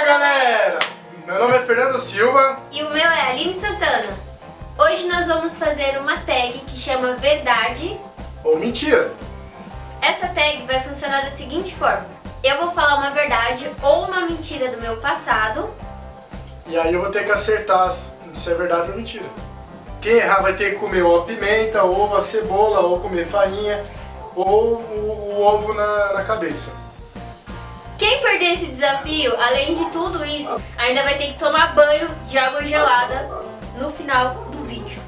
Fala galera! Meu nome é Fernando Silva E o meu é Aline Santana. Hoje nós vamos fazer uma tag que chama Verdade. ou Mentira. Essa tag vai funcionar da seguinte forma. Eu vou falar uma verdade ou uma mentira do meu passado. E aí eu vou ter que acertar se é verdade ou mentira. Quem errar vai ter que comer ou a pimenta, ou a cebola, ou comer farinha, ou o, o ovo na, na cabeça. Quem perder esse desafio, além de tudo isso, ainda vai ter que tomar banho de água gelada no final do vídeo.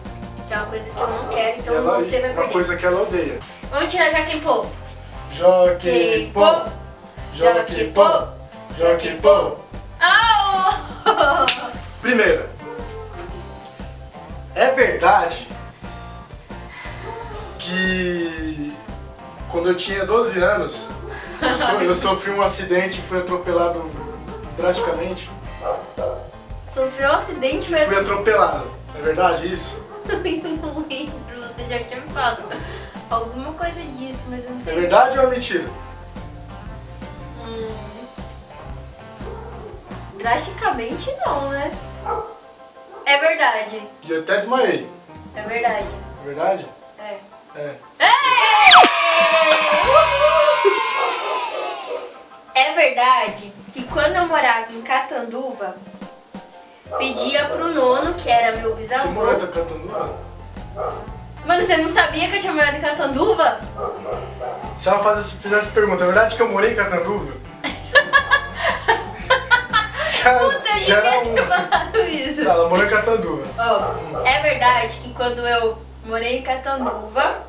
Que é uma coisa que eu não quero, então ela, você vai uma perder. coisa que ela odeia. Vamos tirar já quem pô. Joque pô, joque pô, joque pô. Primeira, é verdade que quando eu tinha 12 anos, eu, so- eu sofri um acidente e fui atropelado drasticamente? Sofreu um acidente, foi Fui atropelado. É verdade isso? Eu não lembro, você já tinha me falado alguma coisa disso, mas eu não É sei. verdade ou é mentira? Hum. Drasticamente não, né? É verdade, E eu até desmaiei. é verdade. É verdade? É. É. É verdade que quando eu morava em Catanduva, pedia pro nono, que era meu Você bisavô. morou tá cantando? Mano, você não sabia que eu tinha morado em Catanduva? Se ela faz, fizesse pergunta, é verdade que eu morei em Catanduva? já, Puta, eu já devia ter um... falado isso. Tá, ela morou em Catanduva. Ó, é verdade que quando eu morei em Catanduva,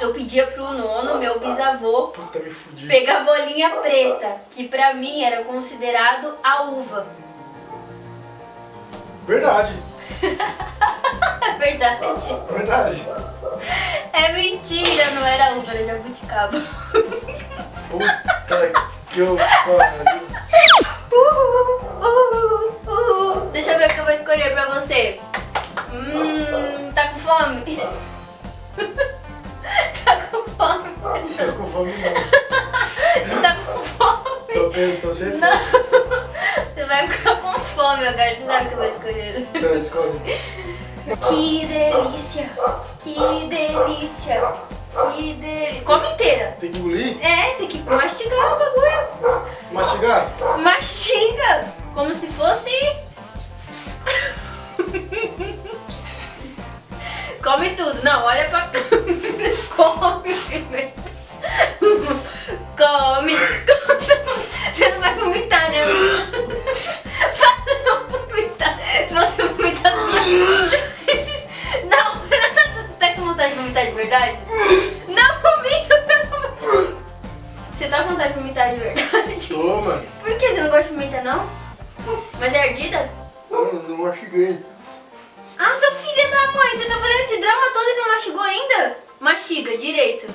eu pedia pro nono, meu bisavô, pegar bolinha preta, que pra mim era considerado a uva. Verdade, É verdade. verdade. É mentira, não era uva, era jabuticaba. Puta que eu pariu. Uh, uh, uh. Deixa eu ver o que eu vou escolher pra você. Fome não. Tá com fome? Tô vendo, tô sem fome. Não. Você vai ficar com fome agora, você sabe o que eu vou escolher. Então, escolhe. Que delícia! Que delícia! Que delícia! Come inteira! Tem que engolir? É, tem que mastigar o bagulho. Vomitar de verdade? Não vomita, pelo. Você tá com vontade de vomitar de verdade? Tô, mano. Por que você não gosta de pimenta, não? Mas é ardida? Não, não mastiguei. Ah, seu filho da mãe, você tá fazendo esse drama todo e não mastigou ainda? Mastiga, direito.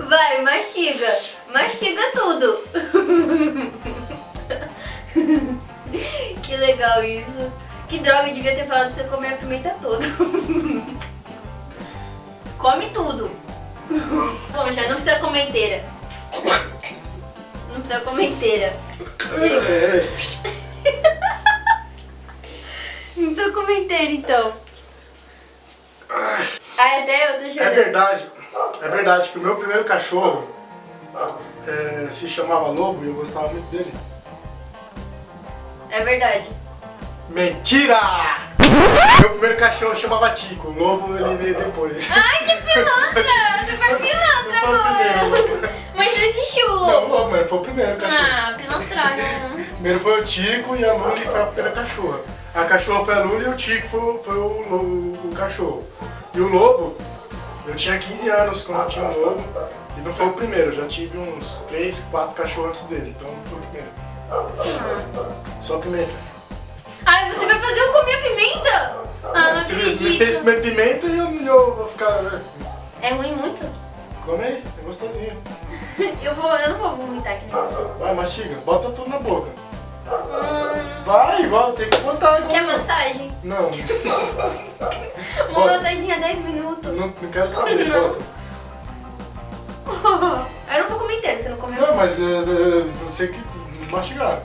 Vai, mastiga. Mastiga tudo. Que legal isso. Que droga, eu devia ter falado pra você comer a pimenta toda. Come tudo. Bom, já não precisa comer inteira. Não precisa comer inteira. Não precisa comer inteira, então. Ai, até eu tô É chorando. verdade, é verdade que o meu primeiro cachorro é, se chamava Lobo e eu gostava muito dele. É verdade. Mentira! Meu primeiro cachorro chamava Tico, o Lobo ele veio depois. Ai, que pilantra! Você foi pilantra o agora. Mas não existiu o Não, lobo. mas foi o primeiro cachorro. Ah, pilantragem. Primeiro foi o Tico e a Luli foi a primeira cachorra. A cachorra foi a Luli e o Tico foi, foi o, o cachorro. E o lobo, eu tinha 15 anos quando eu tinha um lobo. E não foi o primeiro, eu já tive uns 3, 4 cachorros antes dele, então não foi o primeiro. Só o primeiro. Ai, você vai fazer eu comer pimenta? Ah, não Você me- me fez acredito. comer pimenta e eu, eu vou ficar. né? É ruim muito? Come aí, é gostosinho. Eu, vou, eu não vou vomitar aqui nem você. Vai, mastiga, bota tudo na boca. Hum, Vai, igual, tem que botar igual. quer massagem? Não, Uma massaginha 10 minutos. não, não quero saber, Não. bota. Eu não vou comer inteiro, você não comeu. Não, mas é, é, você que mastigar.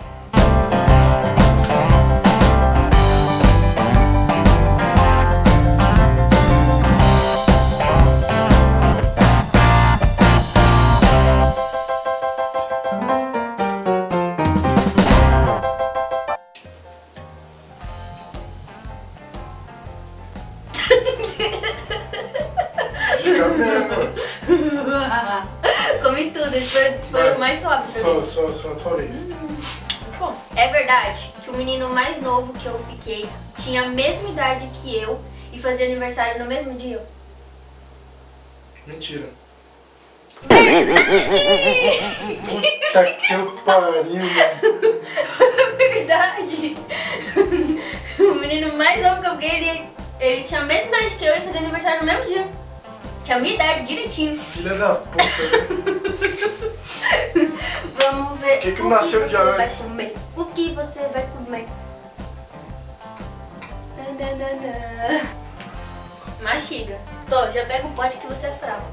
Fica vendo. Comi tudo, esse foi, foi o mais suave Só, só, só, só vez. É verdade que o menino mais novo que eu fiquei tinha a mesma idade que eu e fazia aniversário no mesmo dia. Mentira. Puta que eu pariu, mano. Verdade! O menino mais novo que eu fiquei, ele, ele tinha a mesma idade que eu e fazia aniversário no mesmo dia. Tinha a minha idade, direitinho. Filha da puta. Vamos ver. Que que o nasceu você vai antes? comer. O que você vai comer? Dan, dan, dan, dan. Mastiga. Tô, já pega o pote que você é fraco.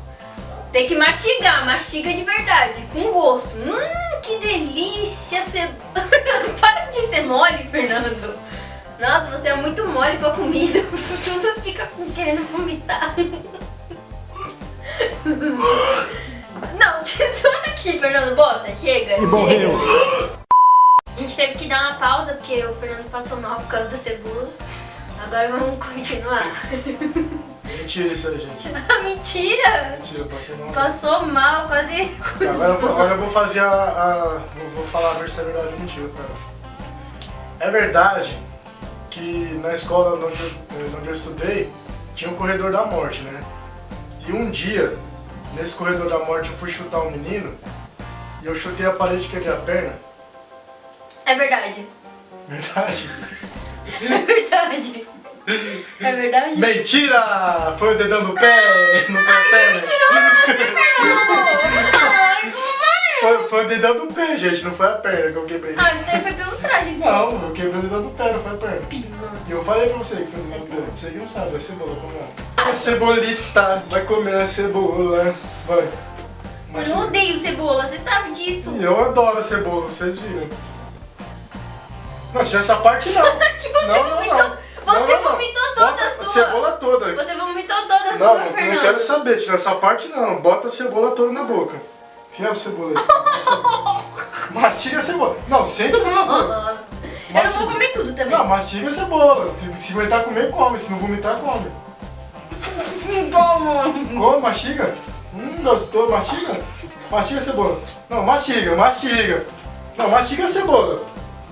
Tem que mastigar, mastiga de verdade, com gosto. Hum, que delícia! Você... Para de ser mole, Fernando. Nossa, você é muito mole pra comida. Tudo fica querendo vomitar. Não, tudo aqui, Fernando. Bota, chega. E morreu. A gente teve que dar uma pausa porque o Fernando passou mal por causa da cebola. Agora vamos continuar. Mentira isso aí, gente. Mentira! Mentira, eu passei mal. Passou mal, quase. Agora, eu vou- agora eu vou fazer a. a- vou, vou falar a versão verdade ou mentira, cara. É verdade que na escola onde eu, onde eu estudei tinha um corredor da morte, né? E um dia, nesse corredor da morte, eu fui chutar um menino e eu chutei a parede e quebrei a perna. É verdade. Verdade? É verdade. É verdade? Mentira! Foi o dedão do pé, no pé perna. Fernando! Não! Foi, o dedão do pé, gente, não foi a perna que eu quebrei. Ah, isso daí foi pelo traje, isso. Não, eu quebrei o dedão do pé, não foi a perna. E eu falei pra você que foi o dedão do pé. Você que não sabe, é cebola, como é? A cebolita vai comer a cebola. Vai. Eu não odeio cebola, você sabe disso. Eu adoro a cebola, vocês viram. Não, tinha essa parte não. Que você não, não, vomitou. não. Você Não, não, não. vomitou toda Bota a sua. cebola toda. Você vomitou toda a Não, sua, não, eu não Fernando. quero saber, tira essa parte não. Bota a cebola toda na boca. A cebola. Mastiga a cebola. Não, sente na boca. Eu não vou comer tudo também. Não, mastiga a cebola. Se, se aguentar comer, come. Se não vomitar, come. Como? Come, mastiga. Hum, gostou, mastiga. Mastiga a cebola. Não, mastiga, mastiga. Não, mastiga a cebola.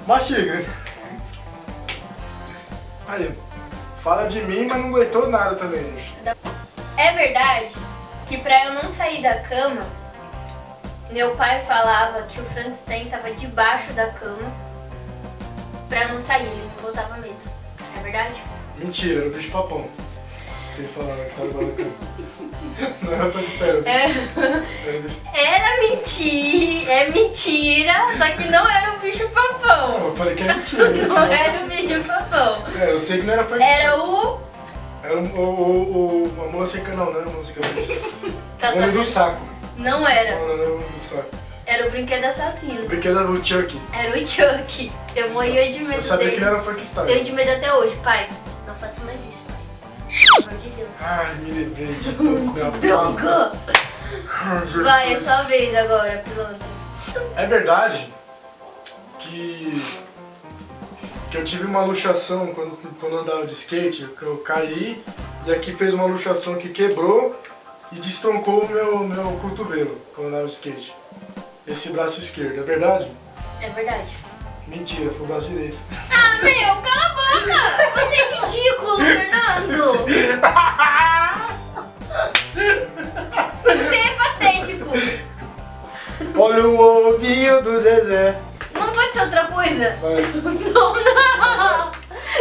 Mastiga. Aí, fala de mim, mas não aguentou nada também. É verdade que pra eu não sair da cama, meu pai falava que o Frankenstein tava debaixo da cama pra não sair, ele não botava medo. É verdade? Mentira, era o bicho papão. Ele falava que tava igual a cama. Não era pra distrair, É, era era mentira, é mentira, só que não era o bicho papão. Não, eu falei que é mentira. Não era o bicho papão. É, eu sei que não era pra Era o. Era o, o, o, a mula sem não, não era a mula cabeça. Tá O do saco. Não era. Não, não, não era o nome do saco. Era o brinquedo O assassino. brinquedo era o Chucky. Era o Chuck. Eu morria de medo Eu sabia dele. que ele era o Tenho Frankenstein. de medo até hoje, pai. Não faça mais isso, pai. Pelo amor de Deus. Ai, me lembrei de. Droga! Vai, é sua vez agora, piloto. É verdade que, que eu tive uma luxação quando, quando andava de skate, que eu caí e aqui fez uma luxação que quebrou e destroncou o meu, meu cotovelo quando andava de skate. Esse braço esquerdo, é verdade? É verdade. Mentira, foi o braço direito. Ah, meu, cala a boca! Você é ridículo, Fernando! Você é patético! Olha o ovinho do Zezé. Não pode ser outra coisa? Vai, Não, não!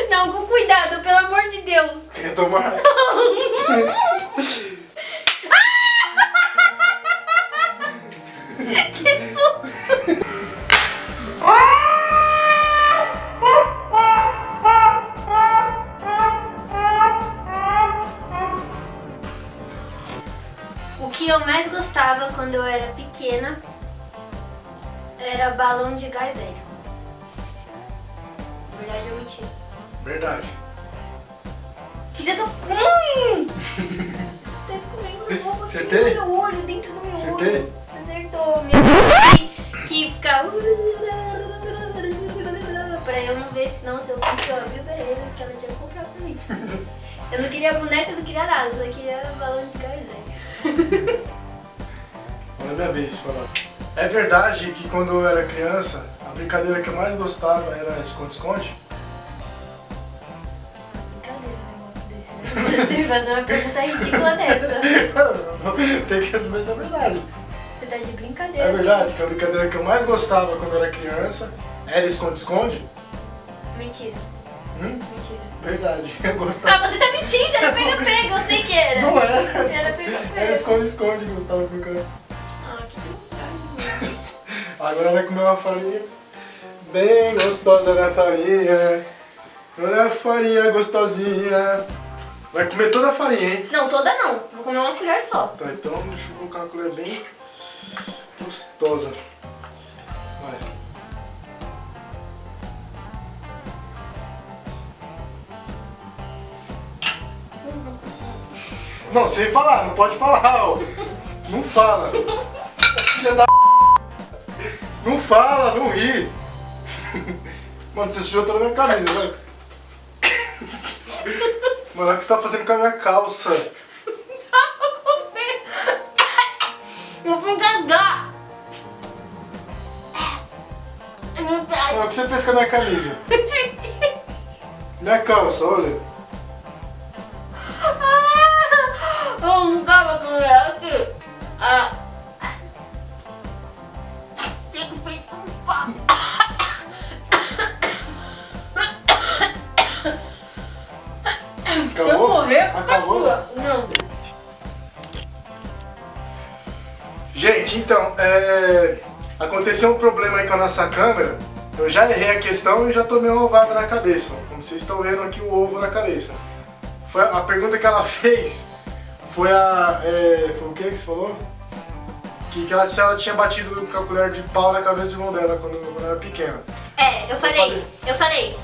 Não, com cuidado, pelo amor de Deus! quer tomar? Que quando eu era pequena Era balão de gás hélio. Verdade ou mentira? Verdade. Filha da... Hum! tá ovo aqui Acertei? no meu olho, dentro do meu Acertei? olho. Acertou. Minha mãe que fica... Pra eu não ver, se eu fosse eu abrir pra ele, que ela tinha comprado pra mim. Eu não queria boneca, eu não queria nada, eu só queria balão de gás hélio. É minha vez falar. É verdade que quando eu era criança, a brincadeira que eu mais gostava era esconde-esconde? Brincadeira, negócio desse, né? Que fazer uma pergunta ridícula dessa. Tem que assumir essa verdade. Você tá de brincadeira. É verdade que a brincadeira que eu mais gostava quando eu era criança era esconde-esconde? Mentira, Hum? mentira. Verdade, eu gostava. Ah, você tá mentindo, era pega-pega, eu sei que era. Não era. Era Era pega-pega. esconde-esconde que eu gostava de Agora vai comer uma farinha bem gostosa na farinha. Olha a farinha gostosinha. Vai comer toda a farinha, hein? Não, toda não. Vou comer uma colher só. Tá, então deixa eu colocar uma colher bem gostosa. Vai. Não, sem falar, não pode falar, ó. Não fala. Filha da Não fala, não ri. Mano, você sujou toda a minha camisa, né? Mano, olha o que você tá fazendo com a minha calça. Vou comer. Eu vou cagar. Meu pai. Olha o que você fez com a minha camisa. Minha calça, olha. Eu não tava com ela aqui. Ah. Feito um pau. Se eu Acabou? morrer, Acabou? sua. Não. Gente, então, é... aconteceu um problema aí com a nossa câmera. Eu já errei a questão e já tomei uma ovada na cabeça. Como vocês estão vendo aqui o ovo na cabeça. Foi a pergunta que ela fez foi a. É... Foi o que que você falou? Que, que ela, se ela tinha batido com a colher de pau na cabeça do irmão dela quando, quando era pequena. É, eu falei, eu falei.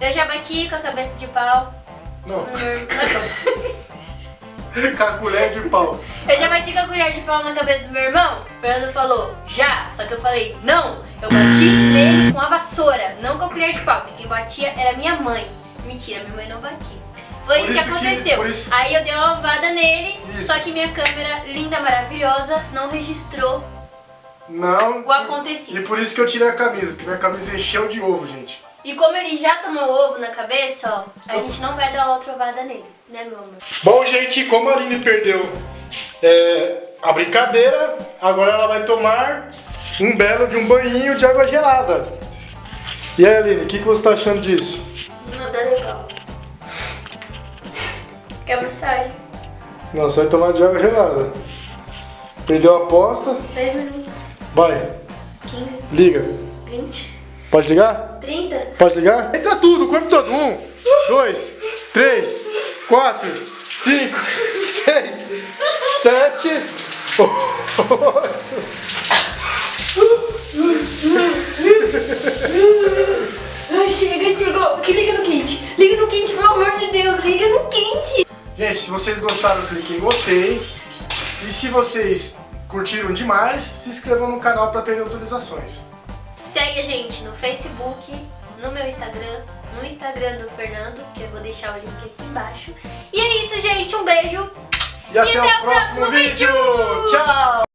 Eu já bati com a cabeça de pau. Não, meu- com a colher de pau. Eu já bati com a colher de pau na cabeça do meu irmão. O Fernando falou, já. Só que eu falei, não. Eu bati nele com a vassoura, não com a colher de pau. Porque quem batia era minha mãe. Mentira, minha mãe não batia. Foi isso que isso que- aconteceu. por isso- Aí eu dei uma ovada nele, Isso. só que minha câmera, linda, maravilhosa, não registrou Não. o acontecido. E por isso que eu tirei a camisa, porque minha camisa encheu de ovo, gente. E como ele já tomou ovo na cabeça, ó, a gente não vai dar outra ovada nele, né, meu amor? Bom, gente, como a Aline perdeu é, a brincadeira, agora ela vai tomar um belo de um banhinho de água gelada. E aí, Aline, o que, que você tá achando disso? Nada legal. Quer massagem? Não, você vai tomar de água gelada. Perdeu a aposta? 10 minutos, Vai, 15, liga. 20, Pode ligar? 30. Pode ligar? Entra tudo, o corpo todo. Um, dois, três, quatro, cinco, seis, sete, oito. Se vocês gostaram, clique em gostei. E se vocês curtiram demais, se inscrevam no canal para terem atualizações. Segue a gente no Facebook, no meu Instagram, no Instagram do Fernando, que eu vou deixar o link aqui embaixo. E é isso, gente. Um beijo. E até, o próximo vídeo. Tchau!